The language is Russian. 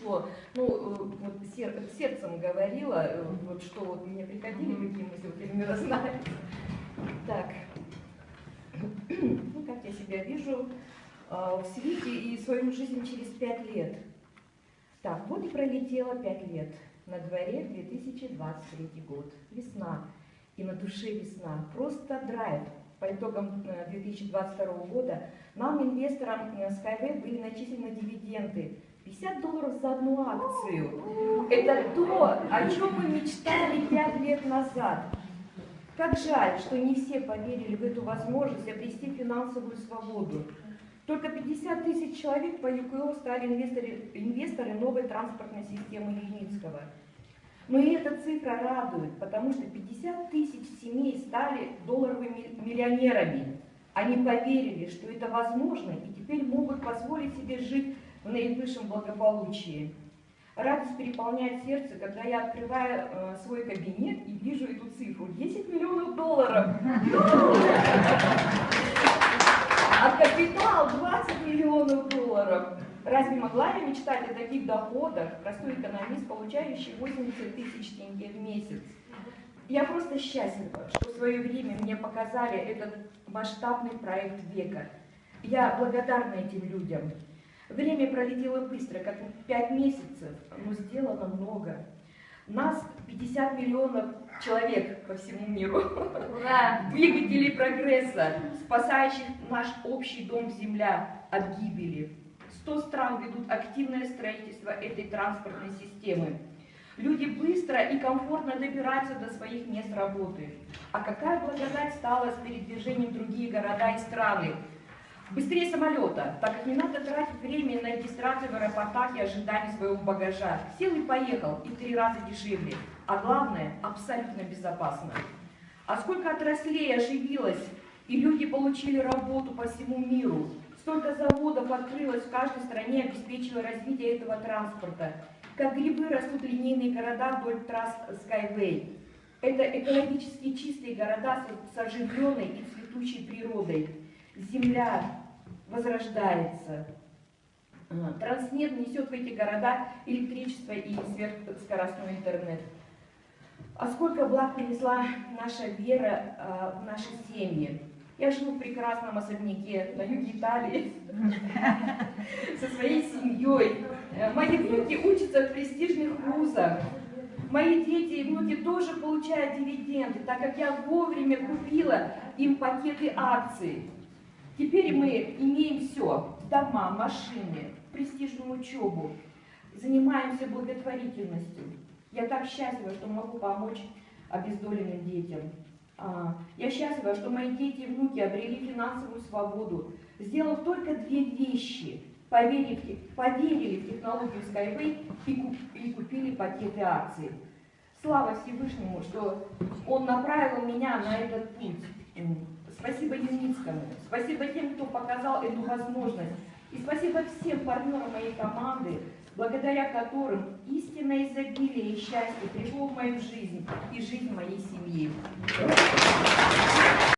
пришло, ну, э, вот сер, сердцем говорила, э, вот что вот мне приходили, какие мысли, вот примерно знаю. Так, ну, как я себя вижу э, в свете и свою жизнь через пять лет. Так, вот и пролетело пять лет. На дворе 2023 год. Весна. И на душе весна. Просто драйв. По итогам 2022 года нам, инвесторам Skyway, были начислены дивиденды 50 долларов за одну акцию. Это то, о чем мы мечтали 5 лет назад. Как жаль, что не все поверили в эту возможность обрести финансовую свободу. Только 50 тысяч человек по ЮКО стали инвесторы, инвесторы новой транспортной системы Ленинского. Но и эта цифра радует, потому что 50 тысяч семей стали долларовыми миллионерами. Они поверили, что это возможно, и теперь могут позволить себе жить в наивысшем благополучии. Радость переполняет сердце, когда я открываю э, свой кабинет и вижу эту цифру. 10 миллионов долларов. А капитал 20 миллионов долларов. Разве могла я мечтать о таких доходах, простой экономист, получающий 80 тысяч тенге в месяц? Я просто счастлива, что в свое время мне показали этот масштабный проект века. Я благодарна этим людям. Время пролетело быстро, как 5 месяцев, но сделано много. Нас 50 миллионов человек по всему миру. Ура! Двигателей прогресса, спасающих наш общий дом Земля от гибели. 100 стран ведут активное строительство этой транспортной системы. Люди быстро и комфортно добираются до своих мест работы. А какая благодать стала с передвижением в другие города и страны? Быстрее самолета, так как не надо тратить время на регистрацию в аэропортах и ожидание своего багажа. Сел и поехал, и в три раза дешевле. А главное, абсолютно безопасно. А сколько отраслей оживилось, и люди получили работу по всему миру. Столько заводов открылось в каждой стране, обеспечило развитие этого транспорта. Как грибы растут линейные города вдоль трасс Skyway. Это экологически чистые города с оживленной и цветущей природой. Земля возрождается. Транснет несет в эти города электричество и сверхскоростной интернет. А сколько благ принесла наша вера в наши семьи. Я живу в прекрасном особняке на юге Италии со своей семьей. Мои внуки учатся в престижных вузах. Мои дети и внуки тоже получают дивиденды, так как я вовремя купила им пакеты акций. Теперь мы имеем все. Дома, машины, престижную учебу. Занимаемся благотворительностью. Я так счастлива, что могу помочь обездоленным детям. А, я счастлива, что мои дети и внуки обрели финансовую свободу, сделав только две вещи. Поверили, поверили в технологию Skyway и купили пакеты акций. Слава Всевышнему, что Он направил меня на этот путь. Спасибо Юницкому, спасибо тем, кто показал эту возможность. И спасибо всем партнерам моей команды, благодаря которым истинное изобилие и счастье пришло в мою жизнь и жизнь моей семьи.